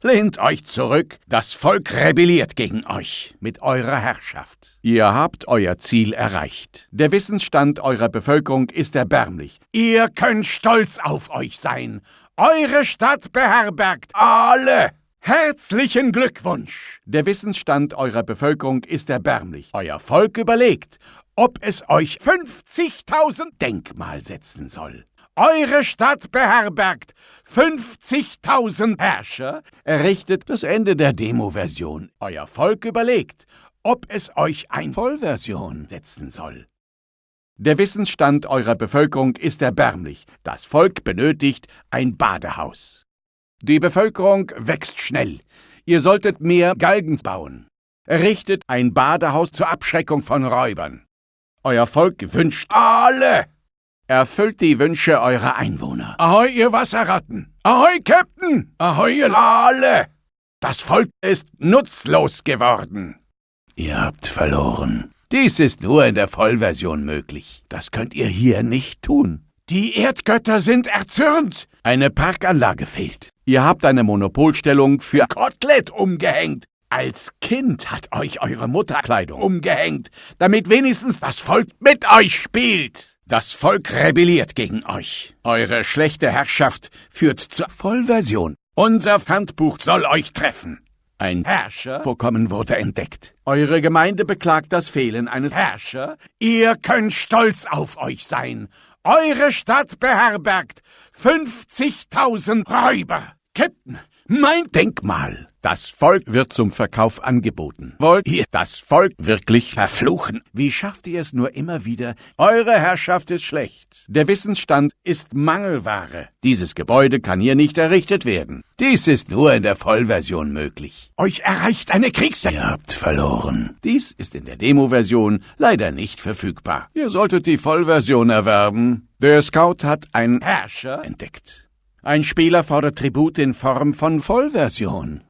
Lehnt euch zurück, das Volk rebelliert gegen euch mit eurer Herrschaft. Ihr habt euer Ziel erreicht. Der Wissensstand eurer Bevölkerung ist erbärmlich. Ihr könnt stolz auf euch sein. Eure Stadt beherbergt alle. Herzlichen Glückwunsch! Der Wissensstand eurer Bevölkerung ist erbärmlich. Euer Volk überlegt, ob es euch 50.000 Denkmal setzen soll. Eure Stadt beherbergt 50.000 Herrscher, errichtet das Ende der Demo-Version. Euer Volk überlegt, ob es euch ein Vollversion setzen soll. Der Wissensstand eurer Bevölkerung ist erbärmlich. Das Volk benötigt ein Badehaus. Die Bevölkerung wächst schnell. Ihr solltet mehr Galgen bauen. Errichtet ein Badehaus zur Abschreckung von Räubern. Euer Volk wünscht alle Erfüllt die Wünsche eurer Einwohner. Ahoi, ihr Wasserratten! Ahoi, Captain! Ahoi, ihr alle! Das Volk ist nutzlos geworden. Ihr habt verloren. Dies ist nur in der Vollversion möglich. Das könnt ihr hier nicht tun. Die Erdgötter sind erzürnt. Eine Parkanlage fehlt. Ihr habt eine Monopolstellung für Kotelett umgehängt. Als Kind hat euch eure Mutterkleidung umgehängt, damit wenigstens das Volk mit euch spielt. Das Volk rebelliert gegen euch. Eure schlechte Herrschaft führt zur Vollversion. Unser Handbuch soll euch treffen. Ein Herrscher vorkommen wurde entdeckt. Eure Gemeinde beklagt das Fehlen eines Herrscher. Ihr könnt stolz auf euch sein. Eure Stadt beherbergt 50.000 Räuber. Captain, mein Denkmal das Volk wird zum Verkauf angeboten. Wollt ihr das Volk wirklich verfluchen? Wie schafft ihr es nur immer wieder? Eure Herrschaft ist schlecht. Der Wissensstand ist Mangelware. Dieses Gebäude kann hier nicht errichtet werden. Dies ist nur in der Vollversion möglich. Euch erreicht eine Kriegszeit. Ihr habt verloren. Dies ist in der Demo-Version leider nicht verfügbar. Ihr solltet die Vollversion erwerben. Der Scout hat einen Herrscher entdeckt. Ein Spieler fordert Tribut in Form von Vollversion.